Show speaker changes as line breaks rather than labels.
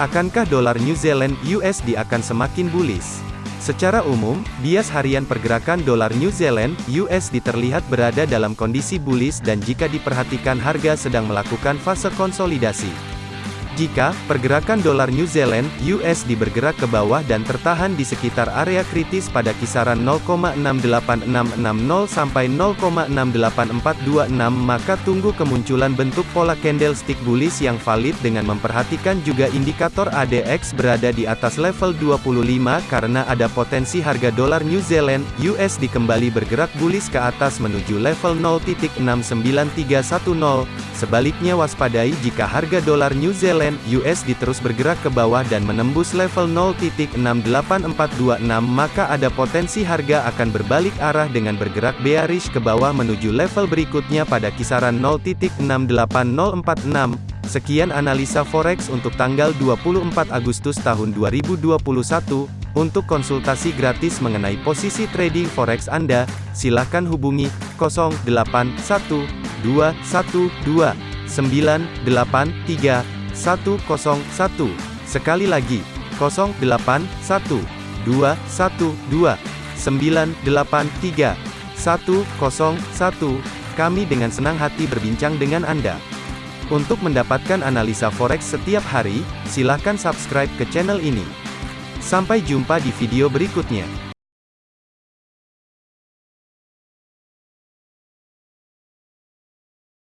Akankah dolar New Zealand USD akan semakin bullish? Secara umum, bias harian pergerakan dolar New Zealand USD terlihat berada dalam kondisi bullish dan jika diperhatikan harga sedang melakukan fase konsolidasi. Jika pergerakan dolar New Zealand USD bergerak ke bawah dan tertahan di sekitar area kritis pada kisaran 0,68660 sampai 0,68426 maka tunggu kemunculan bentuk pola candlestick bullish yang valid dengan memperhatikan juga indikator ADX berada di atas level 25 karena ada potensi harga dolar New Zealand USD kembali bergerak bullish ke atas menuju level 0.69310 sebaliknya waspadai jika harga dolar New Zealand USD terus bergerak ke bawah dan menembus level 0.68426 maka ada potensi harga akan berbalik arah dengan bergerak bearish ke bawah menuju level berikutnya pada kisaran 0.68046. Sekian analisa forex untuk tanggal 24 Agustus tahun 2021. Untuk konsultasi gratis mengenai posisi trading forex Anda, silakan hubungi 0812129831 101. Sekali lagi, 081 212 983 101. Kami dengan senang hati berbincang dengan Anda. Untuk mendapatkan analisa forex setiap hari, silakan subscribe ke channel ini. Sampai jumpa di video berikutnya.